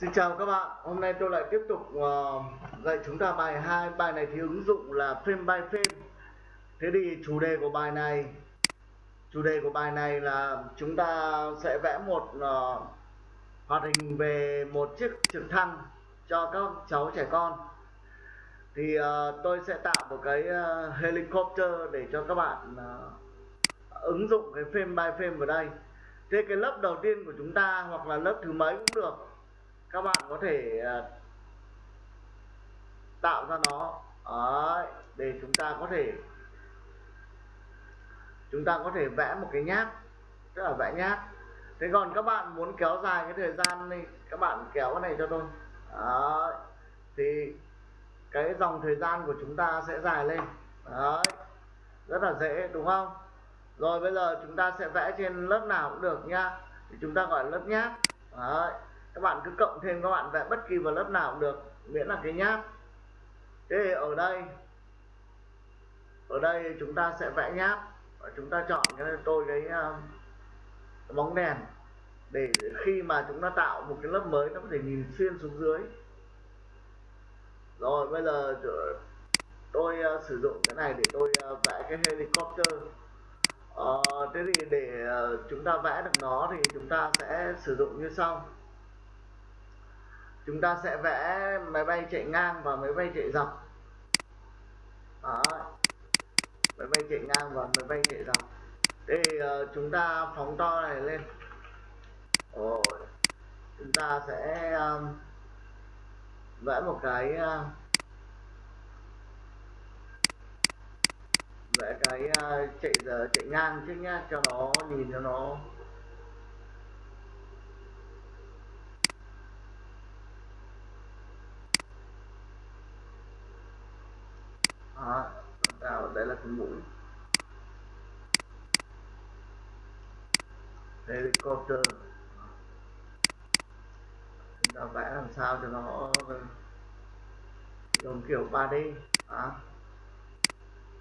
Xin chào các bạn, hôm nay tôi lại tiếp tục uh, dạy chúng ta bài 2 Bài này thì ứng dụng là frame by frame. Thế thì chủ đề của bài này Chủ đề của bài này là chúng ta sẽ vẽ một uh, hoạt hình về một chiếc trực thăng cho các cháu trẻ con. Thì uh, tôi sẽ tạo một cái uh, helicopter để cho các bạn uh, ứng dụng cái frame by frame vào đây. Thế cái lớp đầu tiên của chúng ta hoặc là lớp thứ mấy cũng được các bạn có thể à, tạo ra nó. Đấy, để chúng ta có thể chúng ta có thể vẽ một cái nháp tức là vẽ nháp thế còn các bạn muốn kéo dài cái thời gian này các bạn kéo cái này cho tôi. Đấy, thì cái dòng thời gian của chúng ta sẽ dài lên. Đấy, rất là dễ đúng không? Rồi bây giờ chúng ta sẽ vẽ trên lớp nào cũng được nhá. Thì chúng ta gọi là lớp nháp Đấy các bạn cứ cộng thêm các bạn vẽ bất kỳ vào lớp nào cũng được miễn là cái nháp. Thế thì ở đây ở đây chúng ta sẽ vẽ nháp. Và chúng ta chọn cái tôi cái, uh, bóng đèn để khi mà chúng ta tạo một cái lớp mới nó có thể nhìn xuyên xuống dưới. Rồi bây giờ tôi uh, sử dụng cái này để tôi uh, vẽ cái helicopter. Uh, thế thì để uh, chúng ta vẽ được nó thì chúng ta sẽ sử dụng như sau chúng ta sẽ vẽ máy bay chạy ngang và máy bay chạy dọc. Đó máy bay chạy ngang và máy bay chạy dọc. Thì uh, ờ, chúng ta phóng to này lên. Rồi. Chúng ta sẽ um, vẽ một cái uh, vẽ cái uh, chạy giờ chạy ngang trước nhá cho nó nhìn cho nó Ờ, à, vào đây là cái mũi. Helicopter. Chúng ta vẽ làm sao cho nó ờ, giống kiểu 3D à.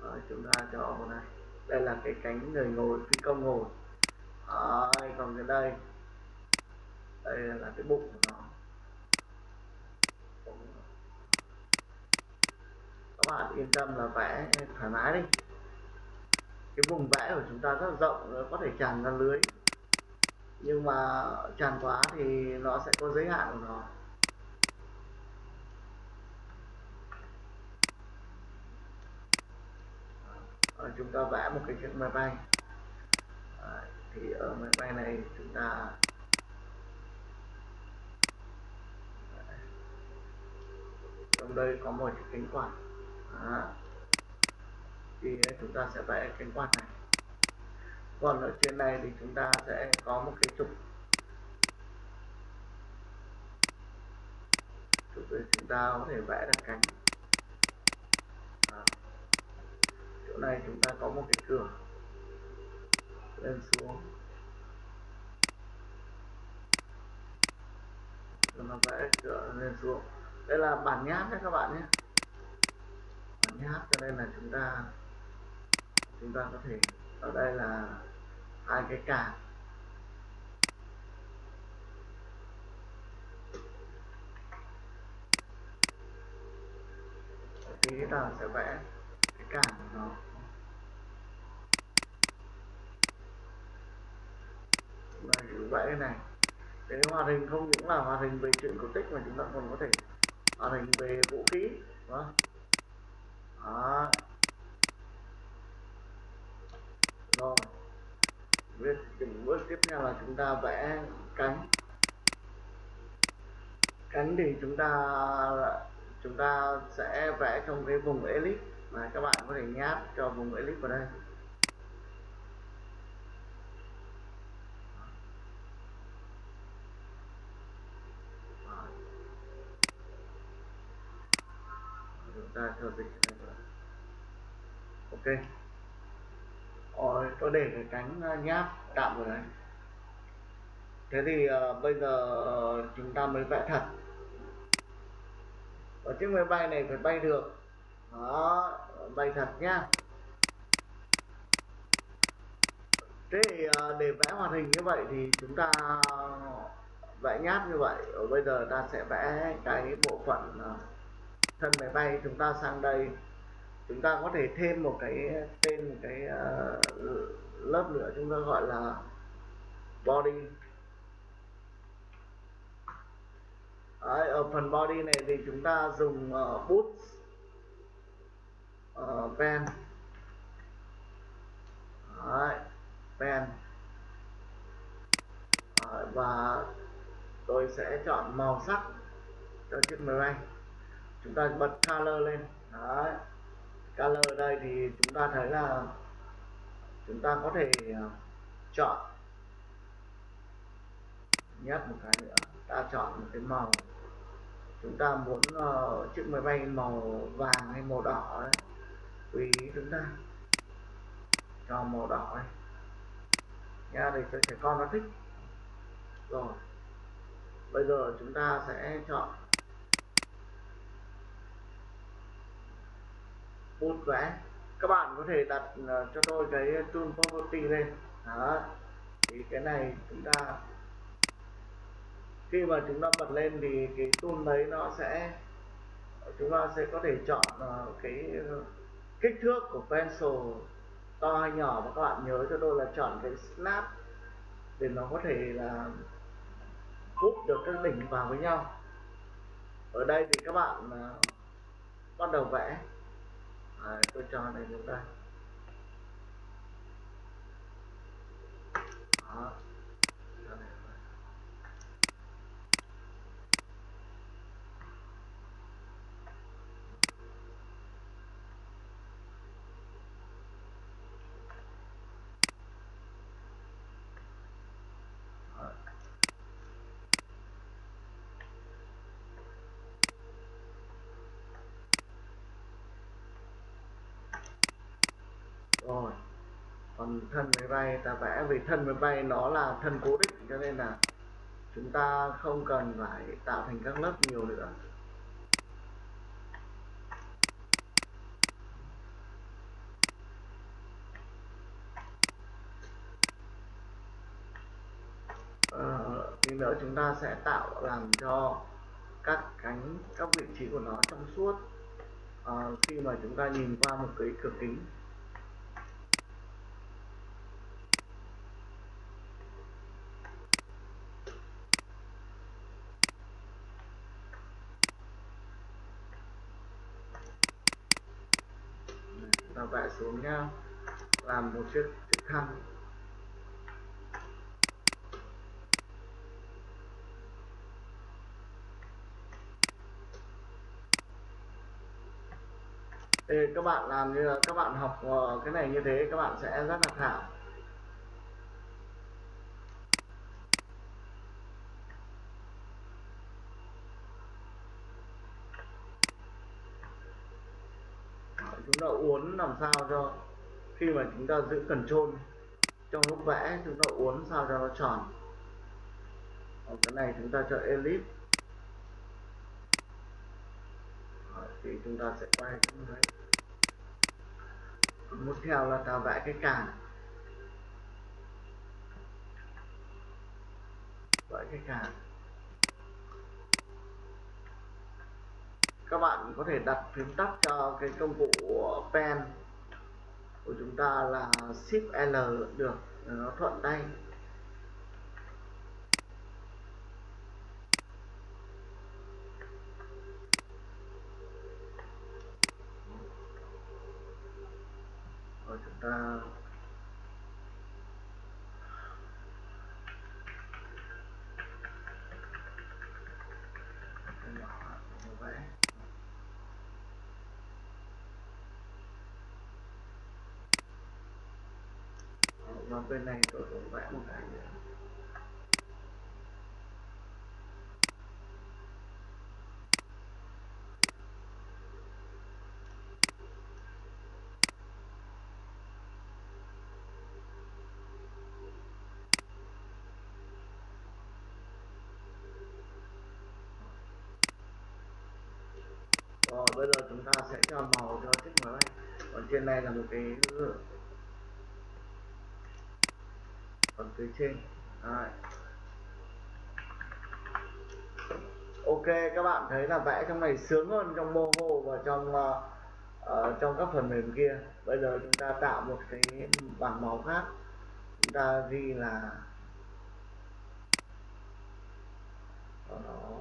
Rồi, chúng ta cho vào này. Đây là cái cánh người ngồi phi công ngồi. À, còn cái đây. Đây là cái bụng của nó các bạn yên tâm là vẽ thoải mái đi. Cái vùng vẽ của chúng ta rất là rộng có thể tràn ra lưới. Nhưng mà tràn quá thì nó sẽ có giới hạn của nó. Rồi chúng ta vẽ một cái chiếc máy bay. À, thì ở máy bay này chúng ta trong đây có một cái cánh quạt đó. thì chúng ta sẽ vẽ cánh quạt này. Còn ở trên này thì chúng ta sẽ có một cái trục. Trục để chúng ta có thể vẽ được cánh. Đó. chỗ này chúng ta có một cái cửa lên xuống. Chúng ta vẽ cửa lên xuống. Đây là bản nháp đấy các bạn nhé nháp, cho nên là chúng ta chúng ta có thể, ở đây là hai cái càng tí ta sẽ vẽ cái càng của nó. Đây vẽ cái này. Cái hoạt hình không những là hoạt hình về chuyện cổ tích mà chúng ta còn có thể hoạt hình về vũ khí, đúng không? Đó. Rồi. Bước từng bước tiếp theo là chúng ta vẽ cánh. Cánh thì chúng ta chúng ta sẽ vẽ trong cái vùng elip mà các bạn có thể nháp cho vùng elip vào đây. Chúng ta cho dịch ok rồi ờ, tôi để cái cánh à, nháp tạm rồi. đấy thế thì uh, bây giờ uh, chúng ta mới vẽ thật. Ở chiếc máy bay này phải bay được. Đó bay thật nhá. Thế thì uh, để vẽ hoạt hình như vậy thì chúng ta vẽ vẽ nháp như vậy. Ở bây giờ ta sẽ vẽ cái bộ phận uh, thân máy bay chúng ta sang đây chúng ta có thể thêm một cái tên một cái uh, lớp nữa chúng ta gọi là body. Đấy, ở phần body này thì chúng ta dùng uh, bút uh, pen. Đấy, pen. Đấy, và tôi sẽ chọn màu sắc cho chiếc máy bay. Chúng ta bật color lên. Đấy color ở đây thì chúng ta thấy là chúng ta có thể à, chọn. Nhắc một cái nữa ta chọn một cái màu. Chúng ta muốn uh, chiếc máy bay màu vàng hay màu đỏ đấy tùy chúng ta. Cho màu đỏ này nha để cho trẻ con nó thích. Rồi bây giờ chúng ta sẽ chọn bút vẽ các bạn có thể đặt uh, cho tôi cái tool property lên. Đó. Thì cái này chúng ta khi mà chúng ta bật lên thì cái tool đấy nó sẽ chúng ta sẽ có thể chọn uh, cái kích thước của pencil to hay nhỏ. Và các bạn nhớ cho tôi là chọn cái snap để nó có thể là hút được các đỉnh vào với nhau. Ở đây thì các bạn uh, bắt đầu vẽ à, tôi cho này chúng ta đó. Rồi. Còn thân máy bay ta vẽ vì thân máy bay nó là thân cố định cho nên là chúng ta không cần phải tạo thành các lớp nhiều nữa. Ờ, tí nữa chúng ta sẽ tạo làm cho các cánh các vị trí của nó trong suốt. À, khi mà chúng ta nhìn qua một cái cửa kính ta vẽ xuống nha làm một chiếc trực thăng thì các bạn làm như là các bạn học ờ, cái này như thế, các bạn sẽ rất là thạo chúng ta uốn làm sao cho khi mà chúng ta giữ cần trôn trong lúc vẽ chúng ta uốn sao cho nó tròn ở cái này chúng ta cho elip thì chúng ta sẽ quay cái đấy một theo là ta vẽ cái càng. vẽ cái càng. Các bạn có thể đặt phím tắt cho cái công cụ pen của chúng ta là shift L được. Nó thuận tay rồi chúng ta vẽ và bên này tôi cũng vẽ một cái nữa. Rồi, bây giờ chúng ta sẽ cho màu cho chiếc máy. Bay còn trên này là một cái phần phía trên. Đấy. ok các bạn thấy là vẽ trong này sướng hơn trong Moho và trong uh, uh, trong các phần mềm kia. Bây giờ chúng ta tạo một cái bảng màu khác. Chúng ta ghi là đó.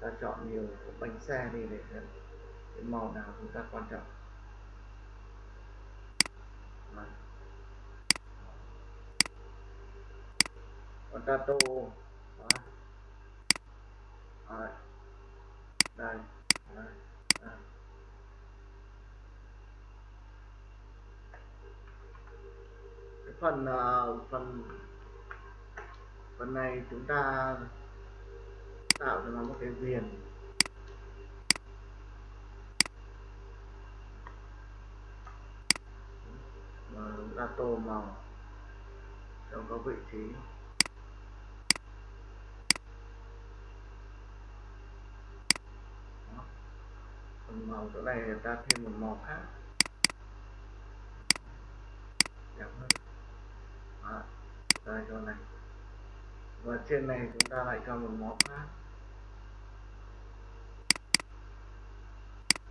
Ta chọn nhiều bánh xe đi để cái màu nào chúng ta quan trọng Đấy potato. Đấy. rồi, đây. Đây đây cái phần uh, phần phần này chúng ta tạo cho nó một cái viền. Và chúng ta tô màu cho có vị trí. Màu chỗ này ta thêm một màu khác. Đẹp hơn. Đó. đây, chỗ này. Và trên này chúng ta lại cho một màu khác.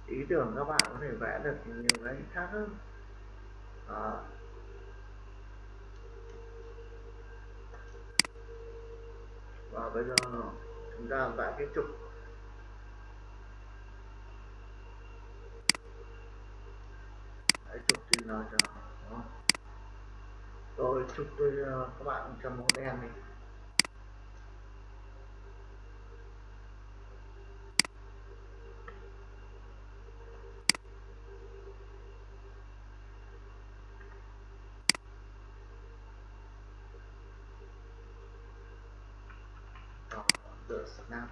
Ý tưởng các bạn có thể vẽ được nhiều cái khác hơn. Đó. và bây giờ chúng ta vẽ cái trục. Hãy chụp tin nó cho đó. rồi trục tôi uh, các bạn cho mẫu đen đi the snap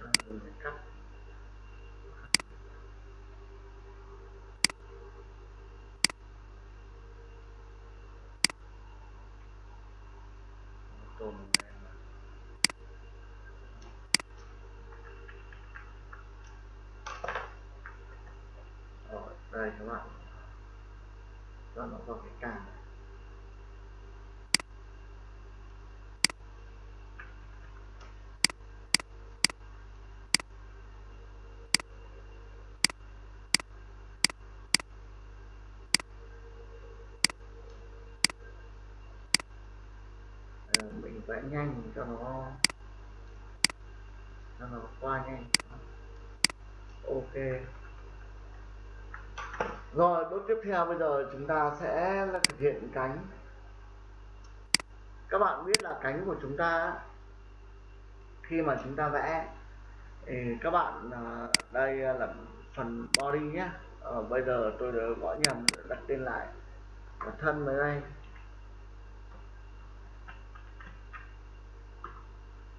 và chúng ta vừa cắt tôm rồi, đây các bạn. Cho nó vào cái càng này Ờ, mình vẽ nhanh cho nó cho nó qua nhanh. Ok. Rồi bước tiếp theo bây giờ chúng ta sẽ thực hiện cánh. Các bạn biết là cánh của chúng ta khi mà chúng ta vẽ thì các bạn à, đây là phần body nhé. Ờ, bây giờ tôi đã gõ nhầm đặt tên lại. Và thân mới đây.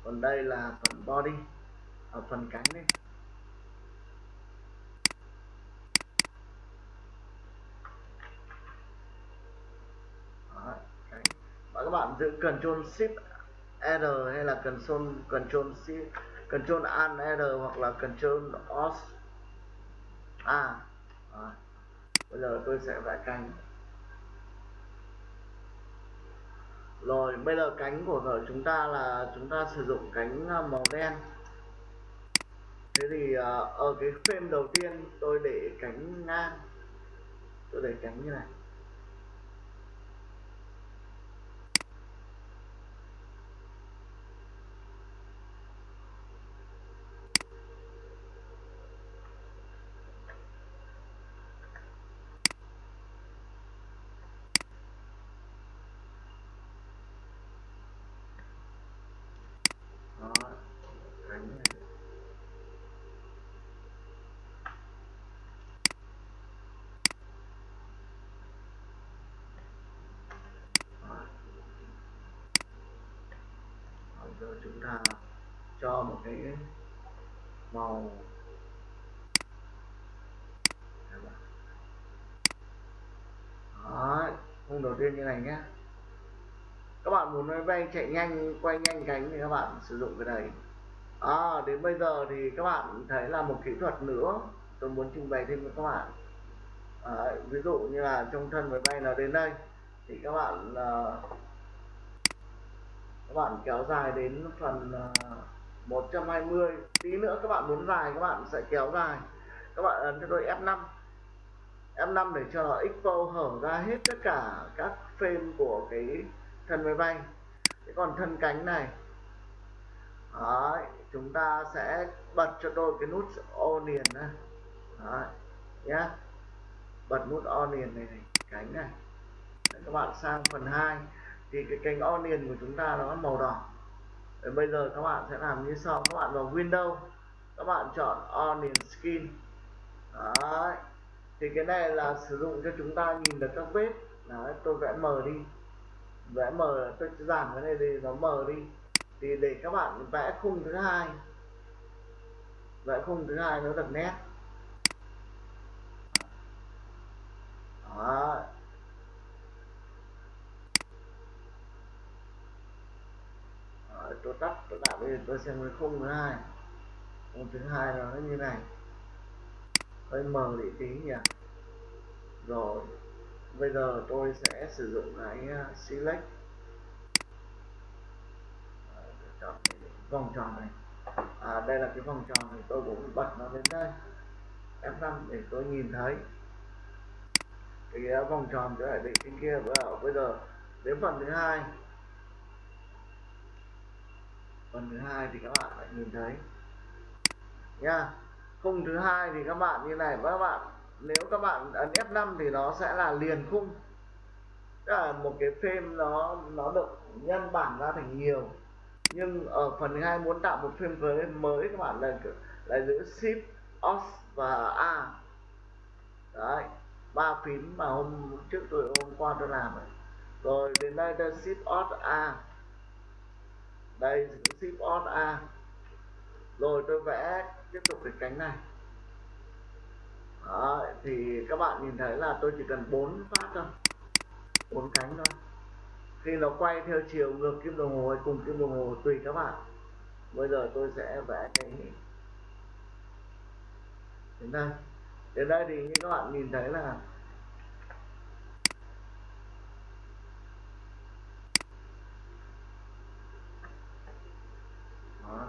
Còn đây là phần body ở phần cánh đây Đó, cánh. và các bạn giữ Ctrl Shift R hay là Ctrl Ctrl Shift Ctrl Alt R hoặc là Ctrl Alt A. À, bây giờ tôi sẽ vẽ cánh. Rồi, bây giờ cánh của chúng ta là chúng ta sử dụng cánh à, màu đen. Thế thì à, ở cái frame đầu tiên tôi để cánh ngang. Tôi để cánh như này. chúng ta cho một cái màu. Đó, hôm đầu tiên như này nhé. Các bạn muốn máy bay chạy nhanh quay nhanh cánh thì các bạn sử dụng cái này. À, đến bây giờ thì các bạn thấy là một kỹ thuật nữa tôi muốn trình bày thêm với các bạn. À, ví dụ như là trong thân máy bay là đến đây thì các bạn uh, các bạn kéo dài đến phần ờ, 120 tí nữa các bạn muốn dài các bạn sẽ kéo dài. Các bạn ấn cho tôi F5 F5 để cho nó expo hở ra hết tất cả các frame của cái thân máy bay. Thế còn thân cánh này. Đấy, chúng ta sẽ bật cho tôi cái nút onion này Đấy, nhá. Bật nút on liền này, này cánh này. Đấy, các bạn sang phần 2 thì cái cánh onion của chúng ta nó màu đỏ. Đấy, bây giờ các bạn sẽ làm như sau. Các bạn vào Windows các bạn chọn onion skin. Đấy. thì cái này là sử dụng cho chúng ta nhìn được các vết. Đấy, tôi vẽ mờ đi. Vẽ mờ tôi giảm cái này đi nó mờ đi. Thì để các bạn vẽ khung thứ hai. Vẽ khung thứ hai nó được nét. Đấy Đó, Ờ, tôi tắt tôi tạo bây giờ tôi xem cái khung thứ hai. Khung thứ hai là nó như này. Hơi mờ đi tí nhỉ? Rồi bây giờ tôi sẽ sử dụng cái ờ, select ờ, chọn vòng tròn này. À, đây là cái vòng tròn thì tôi cũng bật nó đến đây. F5 để tôi nhìn thấy. Cái vòng tròn cái lại định trên kia bây giờ đến phần thứ hai phần thứ hai thì các bạn lại nhìn thấy. Nha, khung thứ hai thì các bạn như này, các bạn, nếu các bạn ấn F5 thì nó sẽ là liền khung. Tức là một cái frame nó nó được nhân bản ra thành nhiều. Nhưng ở phần thứ hai muốn tạo một frame mới các bạn là là giữ shift os và a. Đấy, ba phím mà hôm trước tôi, hôm qua tôi làm rồi rồi đến đây ta shift os a đây shift on a. Rồi tôi vẽ tiếp tục cái cánh này. Đó, thì các bạn nhìn thấy là tôi chỉ cần bốn phát thôi. Bốn cánh thôi. Khi nó quay theo chiều ngược kim đồng hồ hay cùng kim đồng hồ tùy các bạn. Bây giờ tôi sẽ vẽ cái đến đây. Đến đây thì như các bạn nhìn thấy là Đó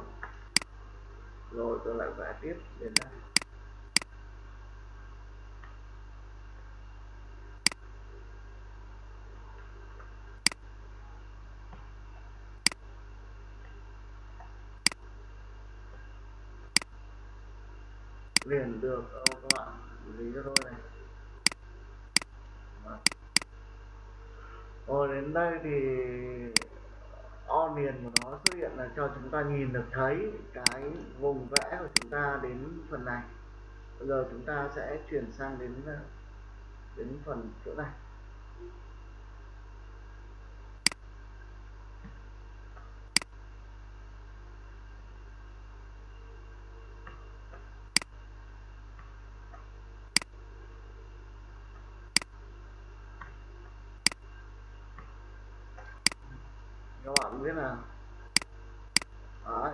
rồi, tôi lại vẽ tiếp đến đây. Liền được đâu các bạn, lý cho tôi này. Vâng. Rồi, đến đây thì miền của nó xuất hiện là cho chúng ta nhìn được thấy cái vùng vẽ của chúng ta đến phần này. Bây giờ chúng ta sẽ chuyển sang đến ờ, đến phần chỗ này. Các thế nào? Là Đấy,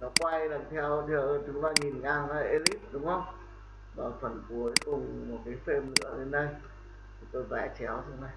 nó quay là theo theo chúng ta nhìn ngang là elip đúng không? Và phần cuối cùng một cái frame nữa lên đây. Tôi vẽ chéo xuống này.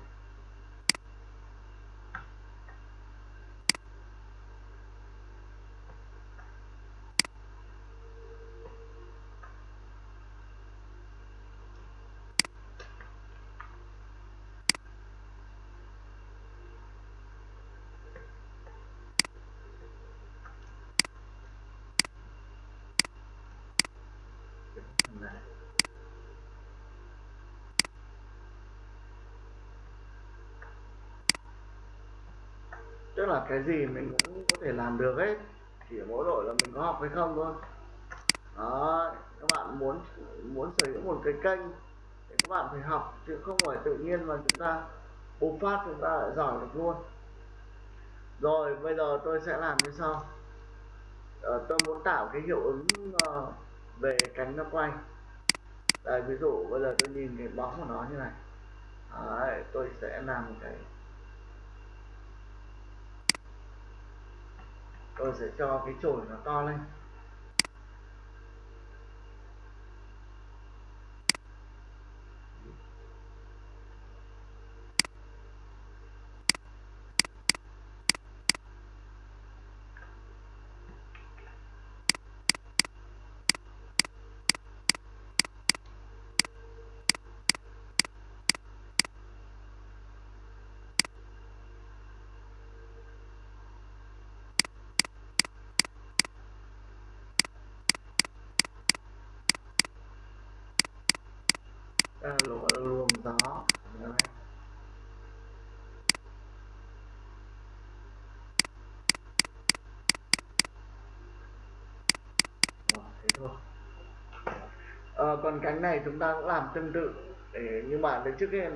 Tức là cái gì mình cũng có thể làm được hết. Chỉ mỗi đội là mình có học hay không thôi. Đó các bạn muốn muốn sở hữu một cái kênh thì các bạn phải học chứ không phải tự nhiên mà chúng ta bùng phát chúng ta lại giỏi được luôn. Rồi bây giờ tôi sẽ làm như sau. Ờ, tôi muốn tạo cái hiệu ứng uh, về cánh nó quay. Đây ví dụ bây giờ tôi nhìn cái bóng của nó như này. Đấy, tôi sẽ làm cái tôi sẽ cho cái chổi nó to lên. Ta là luồng, gió Đấy. Thế thôi. Ờ, còn cánh này chúng ta cũng làm tương tự. Để nhưng mà đến trước cái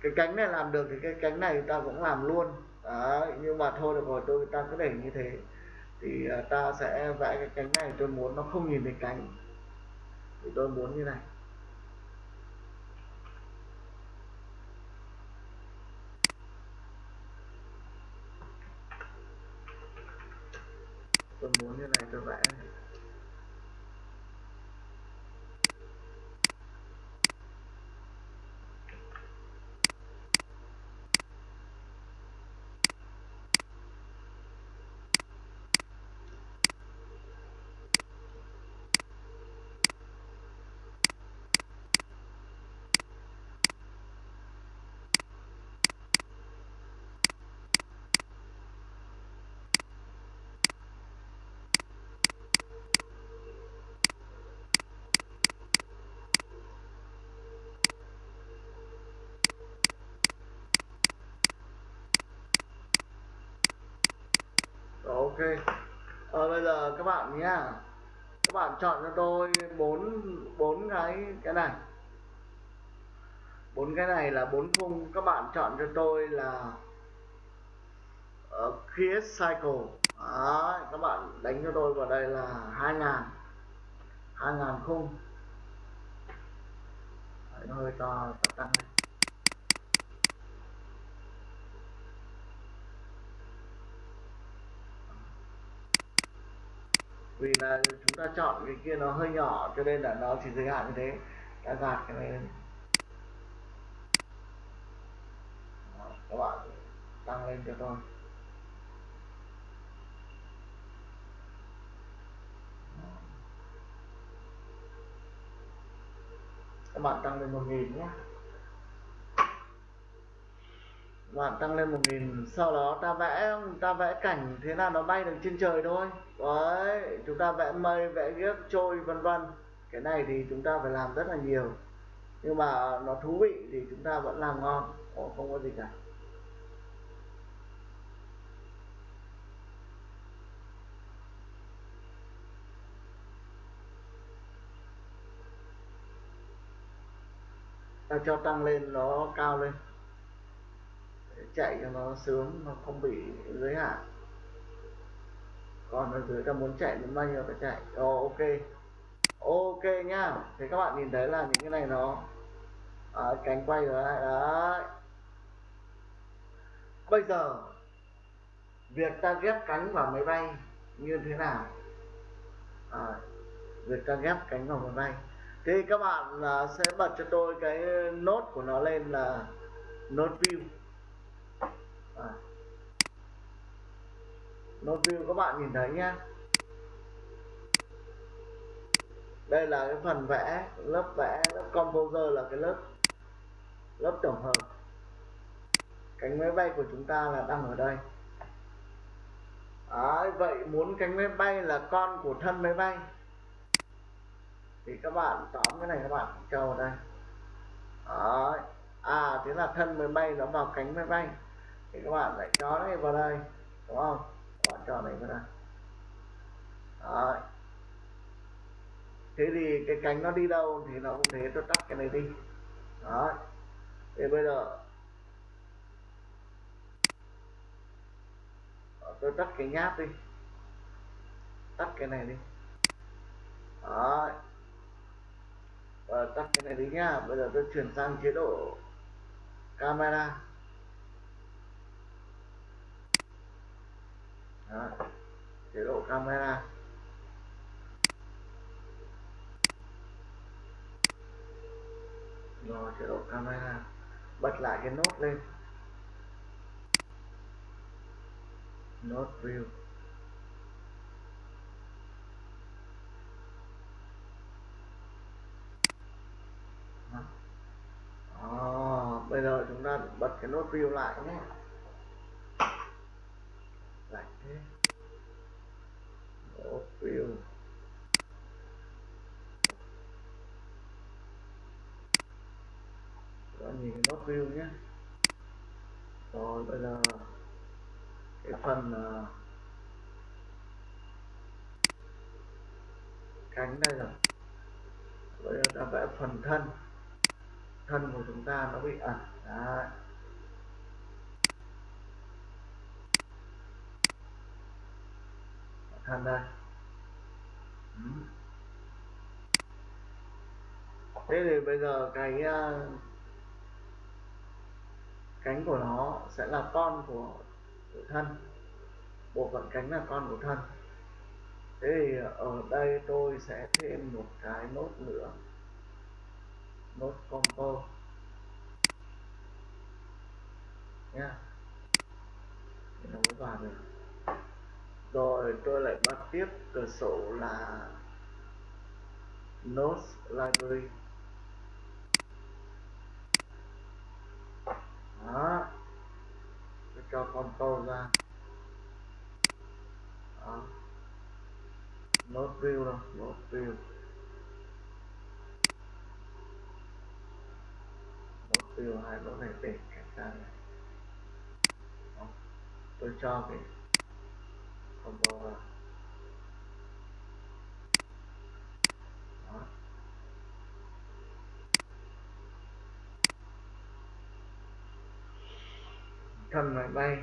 cái cánh này làm được thì cái cánh này ta cũng làm luôn. Đấy, nhưng mà thôi được rồi tôi ta cứ để như thế. Thì ờ, ta sẽ vẽ cái cánh này tôi muốn nó không nhìn thấy cánh. Thì tôi muốn như này tôi muốn như này tôi vẽ này ok. Ờ, bây giờ các bạn nhá. Các bạn chọn cho tôi bốn bốn cái cái này. Bốn cái này là bốn khung. Các bạn chọn cho tôi là uh, create cycle. Đấy, các bạn đánh cho tôi vào đây là hai ngàn. Hai ngàn khung. Đấy, nó hơi to tăng. lên vì là chúng ta chọn cái kia nó hơi nhỏ cho nên là nó chỉ giới hạn như thế. Ta gạt cái này lên. Đó, các bạn tăng lên cho tôi. Các bạn tăng lên một nghìn nhé bạn tăng lên một nghìn sau đó ta vẽ ta vẽ cảnh thế nào nó bay được trên trời thôi. Đấy chúng ta vẽ mây vẽ ghiếc trôi vân vân. Cái này thì chúng ta phải làm rất là nhiều. Nhưng mà nó thú vị thì chúng ta vẫn làm ngon. Ồ, không có gì cả. Ta cho tăng lên nó cao lên chạy cho nó sướng nó không bị giới hạn. Còn ở dưới ta muốn chạy đến bao nhiêu ta chạy. Oh, ok. Ok nhá thì các bạn nhìn thấy là những cái này nó à, cánh quay rồi đấy. đấy. Bây giờ việc ta ghép cánh vào máy bay như thế nào? À, việc ta ghép cánh vào máy bay. Thì các bạn à, sẽ bật cho tôi cái nốt của nó lên là nốt view à. nốt view các bạn nhìn thấy nhá. Đây là cái phần vẽ lớp vẽ lớp composer là cái lớp lớp tổng hợp. Cánh máy bay của chúng ta là đang ở đây. Đấy, vậy muốn cánh máy bay là con của thân máy bay. Thì các bạn tóm cái này các bạn cho vào đây. Đấy. à thế là thân máy bay nó vào cánh máy bay thì các bạn lại cho này vào đây, đúng không? Các bạn cho này vào đây. Đấy. thế thì cái cánh nó đi đâu thì nó cũng thế, tôi tắt cái này đi. Đấy. thì bây giờ ờ, tôi tắt cái nháp đi. Tắt cái này đi. Đấy. Và tắt cái này đi nhá. Bây giờ tôi chuyển sang chế độ camera. Đó. chế độ camera. Rồi, chế độ camera. Bật lại cái nốt lên. Nốt view. Đó. bây giờ chúng ta bật cái nốt view lại nhé lại thế nốt view Đó, nhìn cái nốt view nhé. Rồi bây giờ cái phần uh, cánh đây rồi. Bây giờ ta vẽ phần thân. Thân của chúng ta nó bị ẩn đấy. Thân đây. Ừ. thế thì bây giờ cái uh, cánh của nó sẽ là con của, của thân bộ phận cánh là con của thân. Thế thì ở đây tôi sẽ thêm một cái nốt nữa nốt compo. Nha thì nó mới vào được. Rồi tôi lại bắt tiếp cửa sổ là notes library. Đó. Tôi cho tô ra. Đó. Nốt view đâu? Nốt view nốt view hai nốt này để cách ra này đó. tôi cho cái combo vào đó thân máy bay.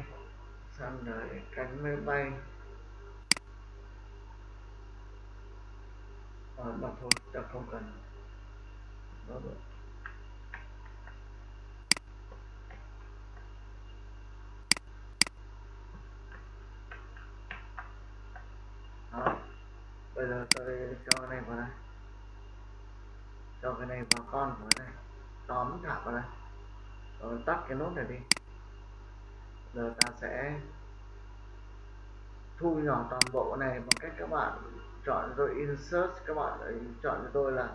Xong rồi cánh máy bay. À, mà thôi ta không cần. Đó được đó. Bây giờ tôi cho cái này vào đây. Cho cái này vào con của đây này tóm thả vào đây. Rồi tắt cái nốt này đi giờ ta sẽ thu nhỏ toàn bộ này bằng cách các bạn chọn rồi insert các bạn chọn cho tôi là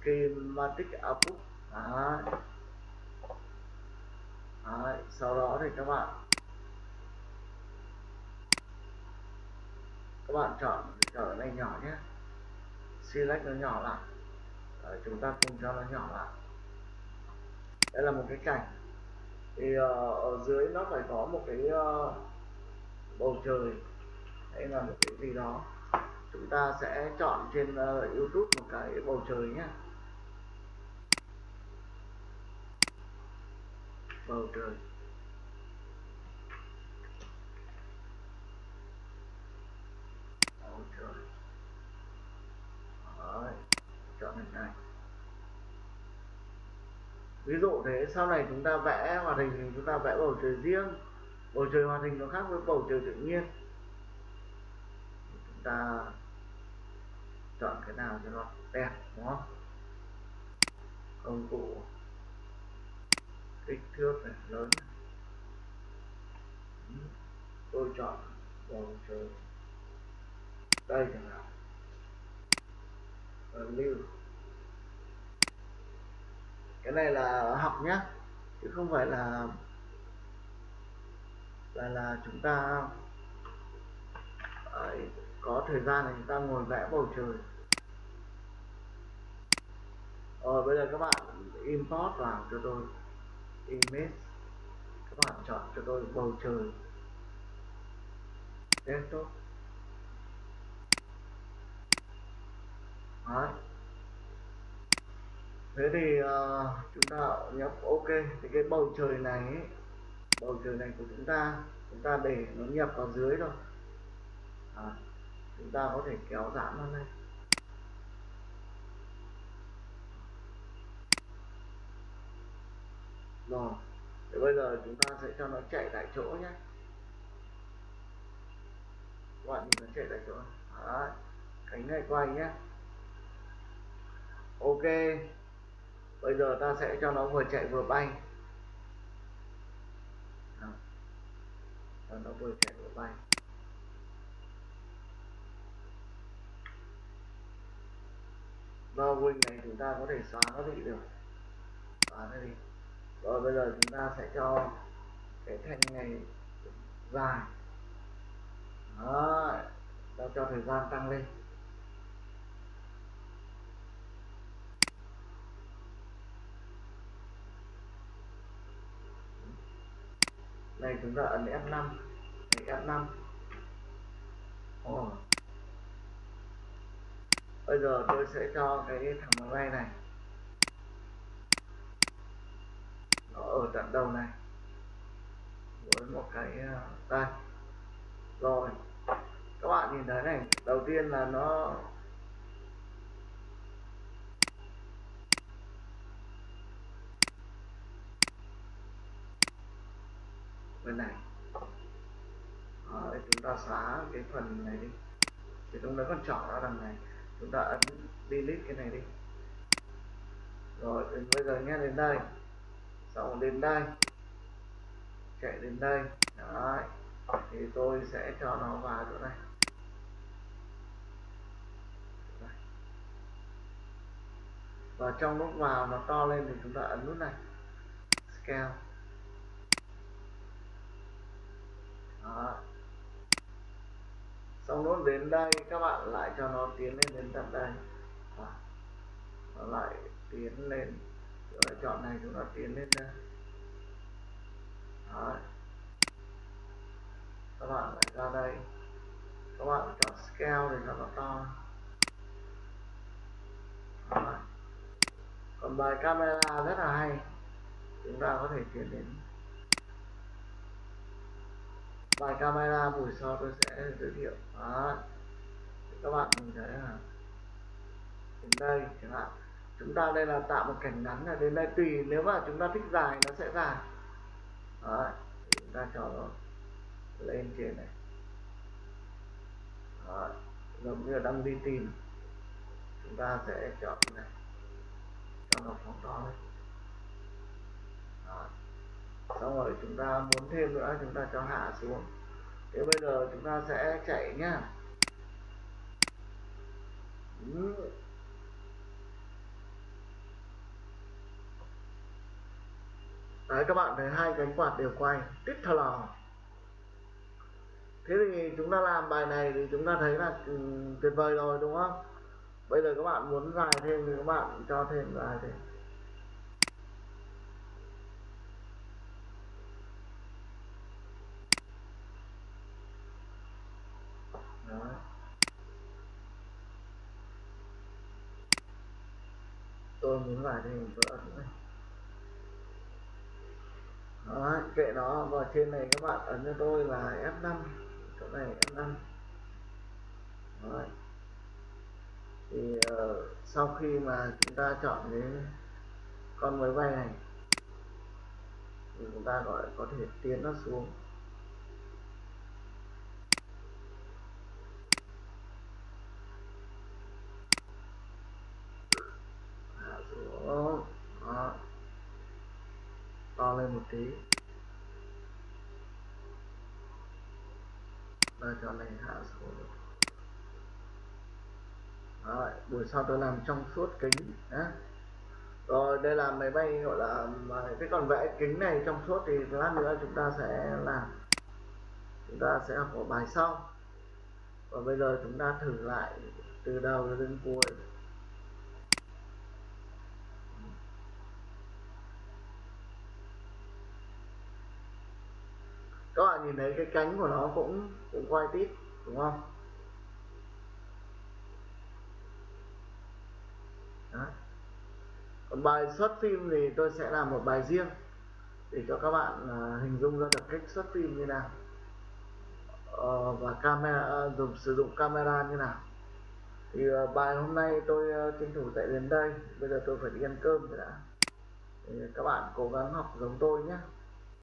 schematic output Đấy. Đấy. sau đó thì các bạn các bạn chọn chọn này nhỏ nhé select nó nhỏ lại Đấy, chúng ta cùng cho nó nhỏ lại đây là một cái cảnh thì uh, ở dưới nó phải có một cái uh, bầu trời hay là một cái gì đó. Chúng ta sẽ chọn trên uh, YouTube một cái bầu trời nhé bầu trời bầu trời Đấy, chọn hình này ví dụ thế, sau này chúng ta vẽ hoạt hình thì chúng ta vẽ bầu trời riêng. Bầu trời hoạt hình nó khác với bầu trời tự nhiên. Chúng ta chọn cái nào cho nó đẹp, đúng không? Công cụ kích thước này lớn. Tôi chọn bầu trời. Đây chẳng hạn. Lưu cái này là học nhá chứ không phải là là là chúng ta ấy, có thời gian thì chúng ta ngồi vẽ bầu trời. Rồi bây giờ các bạn import vào cho tôi image các bạn chọn cho tôi bầu trời. Desktop. Đấy thế thì uh, chúng ta nhấp ok thì cái bầu trời này ấy, bầu trời này của chúng ta chúng ta để nó nhập vào dưới rồi à, chúng ta có thể kéo giãn nó lên. Rồi thì bây giờ chúng ta sẽ cho nó chạy tại chỗ nhé. Các bạn nhìn nó chạy tại chỗ. Đấy. cánh này quay nhé. Ok bây giờ ta sẽ cho nó vừa chạy vừa bay. Đó. cho nó vừa chạy vừa bay. Và wing này chúng ta có thể xóa nó đi được. Xóa nó đi. Rồi bây giờ chúng ta sẽ cho cái thanh này dài. Đó. Ta cho thời gian tăng lên. Này chúng ta ấn F5 này F5 Ồ. bây giờ tôi sẽ cho cái thằng máy bay này. Nó ở tận đầu này. Với một cái đây rồi. Các bạn nhìn thấy này đầu tiên là nó bên này. Ờ, đấy, chúng ta xóa cái phần này đi. Thì chúng ta còn chọn ra đằng này. Chúng ta ấn delete cái này đi. Rồi đến bây giờ nhé đến đây. Xong đến đây. Chạy đến đây. Đấy. thì tôi sẽ cho nó vào chỗ này. Và trong lúc vào nó to lên thì chúng ta ấn nút này. Scale. Đó. xong nút đến đây, các bạn lại cho nó tiến lên đến tận đây Đó. nó lại tiến lên, rồi chọn này chúng ta tiến lên đây Đó. các bạn lại ra đây các bạn chọn scale để cho nó to Đó. còn bài camera rất là hay chúng ta có thể chuyển đến bài camera buổi sau tôi sẽ giới thiệu. Đó. Các bạn nhìn thấy là đến đây chẳng hạn. Chúng ta đây là tạo một cảnh ngắn là đến đây tùy, nếu mà chúng ta thích dài nó sẽ dài. Đó. Chúng ta cho nó lên trên này. Đó. Giống như là đang đi tìm. Chúng ta sẽ chọn này. Cho nó phóng to lên. Đó xong rồi chúng ta muốn thêm nữa, chúng ta cho hạ xuống. Thế bây giờ chúng ta sẽ chạy nhá. Đấy, các bạn thấy hai cánh quạt đều quay tít thờ lò thế thì chúng ta làm bài này thì chúng ta thấy là ừ, tuyệt vời rồi, đúng không? Bây giờ các bạn muốn dài thêm thì các bạn cho thêm, dài thêm Đó tôi muốn vào thêm mình ấn này đó kệ nó vào trên này các bạn ấn cho tôi là F5 chỗ này F5 đó. thì uh, sau khi mà chúng ta chọn cái con máy bay này thì chúng ta gọi có thể tiến nó xuống hạ xuống đó to lên một tí. Và cho này hạ xuống Rồi, buổi sau tôi làm trong suốt kính nhé rồi đây là máy bay gọi là cái còn vẽ kính này trong suốt thì lát nữa chúng ta sẽ làm. Chúng ta sẽ học ở bài sau. Và bây giờ chúng ta thử lại từ đầu đến cuối các bạn nhìn thấy cái cánh của nó cũng cũng quay tít đúng không? Đó. còn bài xuất phim thì tôi sẽ làm một bài riêng để cho các bạn uh, hình dung ra được cách xuất phim như nào. Uh, và camera uh, dùng sử dụng camera như nào. Thì uh, bài hôm nay tôi uh, tranh thủ dạy đến đây. Bây giờ tôi phải đi ăn cơm rồi đã. Thì các bạn cố gắng học giống tôi nhé.